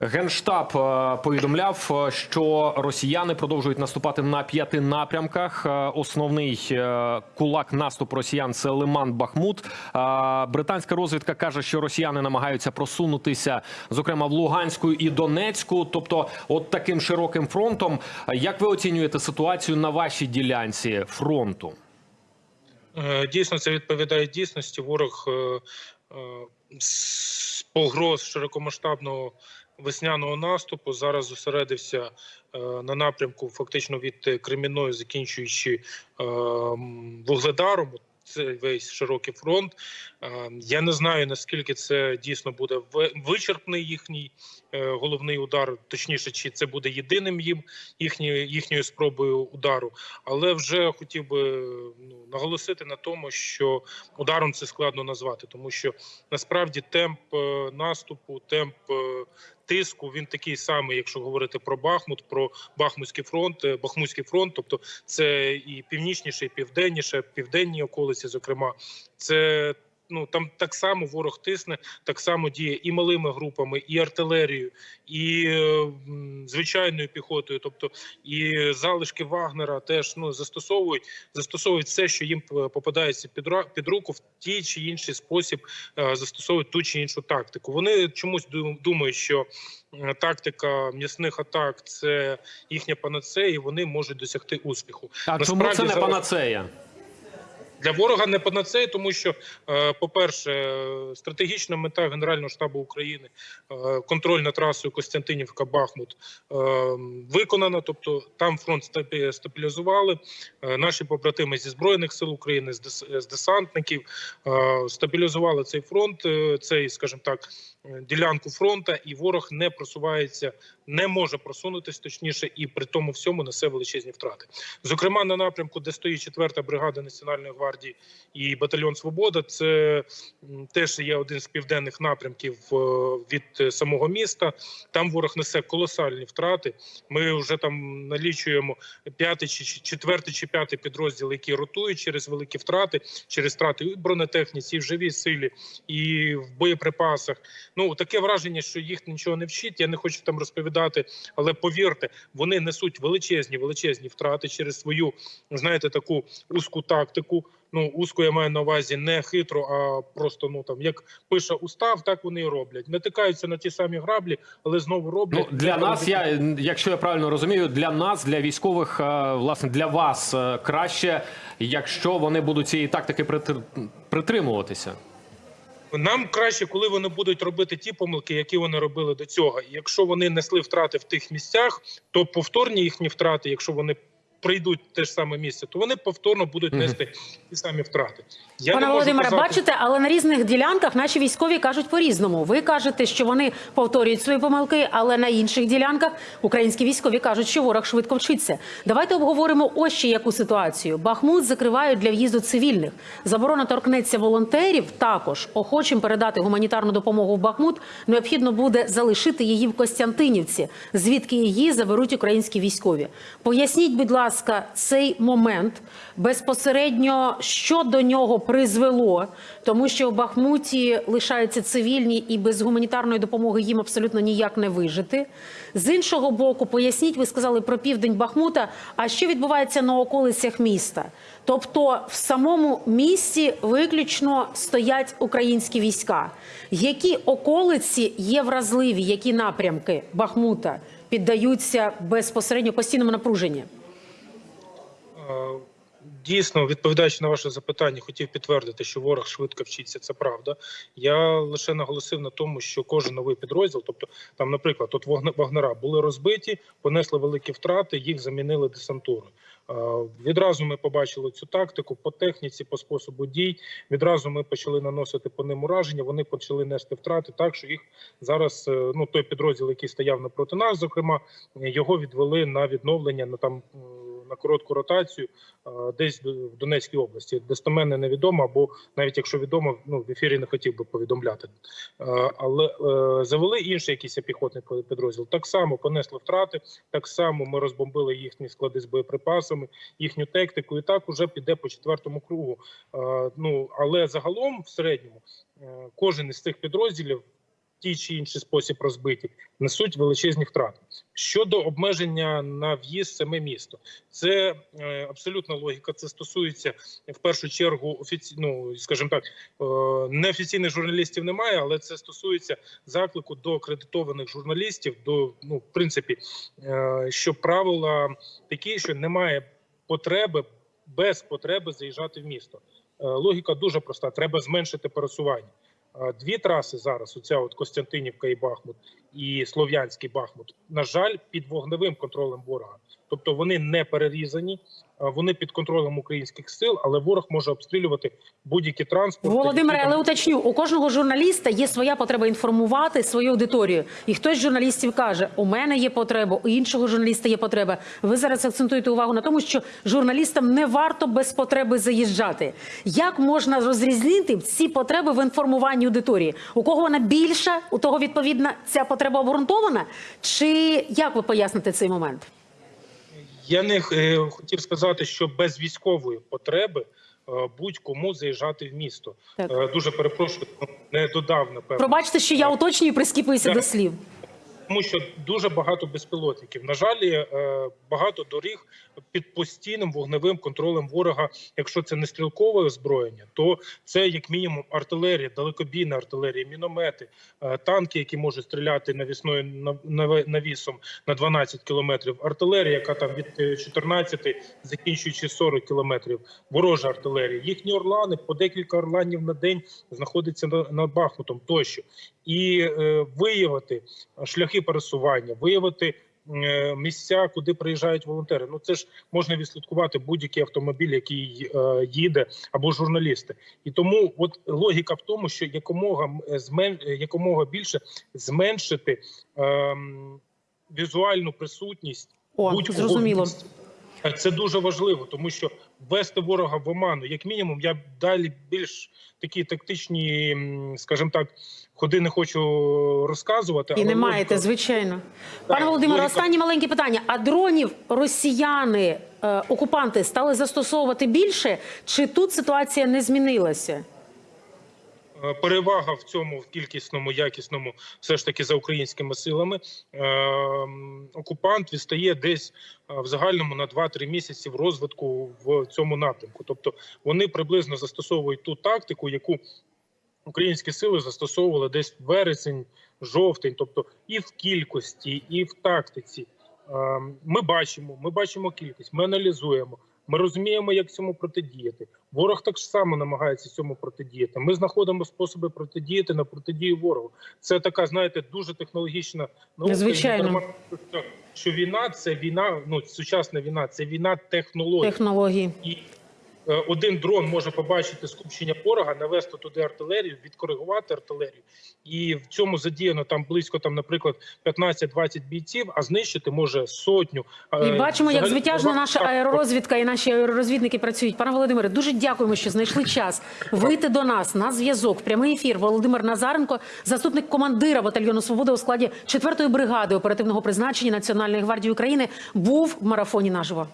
Генштаб е, повідомляв, е, що росіяни продовжують наступати на п'яти напрямках. Е, Основний кулак наступу росіян це Лиман Бахмут. Британська розвідка каже, що росіяни намагаються просунутися, зокрема в Луганську і Донецьку. Тобто, от таким широким фронтом. Як ви оцінюєте ситуацію на вашій ділянці фронту? Дійсно, це відповідає дійсності. Ворог погроз широкомасштабного весняного наступу зараз зосередився е, на напрямку, фактично від Кремінної, закінчуючи е, Вугледаром. Це весь широкий фронт. Е, Я не знаю наскільки це дійсно буде ви- вичерпний їхній головний удар, точніше, чи це буде єдиним їм їхньою їхньою спробою удару. Але вже хотів би ну, наголосити на тому, що ударом це складно назвати, тому що насправді темп е, наступу, темп е, тиску він такий самий, якщо говорити про Бахмут, про Бахмутський фронт, е, Бахмутський фронт, тобто це і північніше, і південніше, південні околиці, зокрема, це. Ну там так само ворог тисне, так само діє і малими групами, і артилерією, і е, звичайною піхотою, тобто і залишки Вагнера теж ну застосовують, застосовують все, що їм попадається під під руку в тій чи інший спосіб, е, застосовують ту чи іншу тактику. Вони чомусь думають, що е, тактика м'ясних атак це їхня панацея, і вони можуть досягти успіху. А чому це не зараз- панацея? Для ворога не панацея, тому що, е, по-перше, стратегічна мета Генерального штабу України, е, контроль над трасою Костянтинівка-Бахмут е, виконана. Тобто там фронт стабілізували. Наші побратими зі збройних сил України, з десантників стабілізували цей фронт, цей, скажімо так, ділянку фронта, і ворог не просувається, не може просунутись точніше, і при тому всьому несе величезні втрати. Зокрема, на напрямку, де стоїть 4-та бригада Національної гвардії і батальйон Свобода, це теж є один з південних напрямків е, від е, самого міста. Там ворог несе колосальні втрати. Ми вже там налічуємо п'ятий чи четвертий чи п'ятий підрозділ, які ротують через великі втрати, через втрати і бронетехніці, і в живій силі, і в боєприпасах. Ну таке враження, що їх нічого не вчить. Я не хочу там розповідати, але повірте, вони несуть величезні, величезні втрати через свою, знаєте, таку узку тактику. Ну, узку я маю на увазі не хитро, а просто ну там як пише устав, так вони і роблять. Натикаються на ті самі граблі, але знову роблять. Ну, для нас, я, якщо я правильно розумію, для нас, для військових, е, власне, для вас е, краще, якщо вони будуть цієї тактики притр- притримуватися. Нам краще, коли вони будуть робити ті помилки, які вони робили до цього. Якщо вони несли втрати в тих місцях, то повторні їхні втрати, якщо вони прийдуть в те ж саме місце, то вони повторно будуть нести ті самі втрати. Я Пане Володимире, казати- бачите, але на різних ділянках наші військові кажуть по-різному. Ви кажете, що вони повторюють свої помилки, але на інших ділянках українські військові кажуть, що ворог швидко вчиться. Давайте обговоримо ось ще яку ситуацію. Бахмут закривають для в'їзду цивільних. Заборона торкнеться волонтерів. Також охочим передати гуманітарну допомогу в Бахмут необхідно буде залишити її в Костянтинівці, звідки її заберуть українські військові. Поясніть, будь ласка, цей момент безпосередньо, що до нього призвело, тому що в Бахмуті лишаються цивільні і без гуманітарної допомоги їм абсолютно ніяк не вижити. З іншого боку, поясніть, ви сказали про південь Бахмута. А що відбувається на околицях міста? Тобто, в самому місті виключно стоять українські війська. Які околиці є вразливі, які напрямки Бахмута піддаються безпосередньо постійному напруженню? Е, Дійсно, відповідаючи на ваше запитання, хотів підтвердити, що ворог швидко вчиться. Це правда. Я лише наголосив на тому, що кожен новий підрозділ, тобто там, наприклад, от Вогне- вагнера були розбиті, понесли великі втрати, їх замінили десантурою. Е, Відразу ми побачили цю тактику по техніці, по способу дій. Відразу ми почали наносити по ним ураження. Вони почали нести втрати, так що їх зараз е, ну той підрозділ, який стояв напроти нас, зокрема, його відвели на відновлення на там е, на коротку ротацію десь в Донецькій області. Достеменно невідомо, або навіть якщо відомо, ну в ефірі не хотів би повідомляти. Але е, завели інший якийсь піхотний підрозділ. Так само понесли втрати, так само ми розбомбили їхні склади з боєприпасами, їхню тактику, і так уже піде по четвертому кругу. Ну але загалом, в середньому, е, кожен із цих підрозділів. Тій чи інший спосіб розбиті, несуть величезні втрати. Щодо обмеження на в'їзд саме місто, це е, абсолютна логіка. Це стосується в першу чергу офіці... ну, скажімо так, е, неофіційних журналістів немає, але це стосується заклику до акредитованих журналістів. До ну, в принципі, е, що правила такі, що немає потреби без потреби заїжджати в місто. Е, Логіка дуже проста: треба зменшити пересування. Дві траси зараз: оця от Костянтинівка і Бахмут, і Слов'янський Бахмут. На жаль, під вогневим контролем ворога. Тобто вони не перерізані, е, вони під контролем українських сил, але ворог може обстрілювати будь-які транспорти. Володимире, але уточню, у кожного журналіста є своя потреба інформувати свою аудиторію. І хтось з журналістів каже: у мене є потреба, у іншого журналіста є потреба. Ви зараз акцентуєте увагу на тому, що журналістам не варто без потреби заїжджати. Як можна розрізнити ці потреби в інформуванні аудиторії? У кого вона більша, у того відповідна ця потреба обґрунтована? Чи як ви поясните цей момент? Я не е, хотів сказати, що без військової потреби е, будь-кому заїжджати в місто. Так. Е, Дуже перепрошую, не додав напевно. Пробачте, що я уточнюю, і прискіпуюся Так. до слів. Тому що дуже багато безпілотників. На жаль, е, багато доріг під постійним вогневим контролем ворога. Якщо це не стрілкове озброєння, то це як мінімум артилерія, далекобійна артилерія, міномети, е, танки, які можуть стріляти навісною навісом на 12 кілометрів. Артилерія, яка там від е, 14 закінчуючи 40 кілометрів. Ворожа артилерія. Їхні орлани по декілька орланів на день знаходяться на, над Бахмутом тощо. І е, виявити шляхи пересування, виявити е, місця, куди приїжджають волонтери. Ну це ж можна відслідкувати будь-який автомобіль, який е, їде, або журналісти. І тому от логіка в тому, що якомога змен е, якомога більше зменшити ем, візуальну присутність О, зрозуміло. Е, Це дуже важливо, тому що ввести ворога в оману, як мінімум, я далі більш такі тактичні, скажімо так, ходи не хочу розказувати. І не не маєте, звичайно. звичайно. Пане Володимире, логіка- останнє маленьке питання. А дронів росіяни, е, окупанти, стали застосовувати більше? Чи тут ситуація не змінилася? Е, Перевага в цьому в кількісному, якісному, все ж таки за українськими силами. Е, Окупант відстає десь е, в загальному на 2-3 місяці в розвитку в цьому напрямку. Тобто вони приблизно застосовують ту тактику, яку українські сили застосовували десь вересень, жовтень, тобто і в кількості, і в тактиці. Е, Ми бачимо, ми бачимо кількість, ми аналізуємо. Ми розуміємо, як цьому протидіяти. Ворог так само намагається цьому протидіяти. Ми знаходимо способи протидіяти на протидію ворогу. Це така, знаєте, дуже технологічна наука. Звичайно. Що- війна це війна, ну сучасна війна, це війна технологій. Технології. І один дрон може побачити скупчення ворога, навести туди артилерію, відкоригувати артилерію, і в цьому задіяно там близько, там, наприклад, 15-20 бійців, а знищити може сотню. І Е, бачимо, як так, наша аеророзвідка і наші аеророзвідники працюють. Пане Володимире, дуже дякуємо, що знайшли час вийти до нас на зв'язок. Прямий ефір. Володимир Назаренко, заступник командира батальйону Свобода у складі 4-ї бригади оперативного призначення Національної гвардії України, був в марафоні наживо.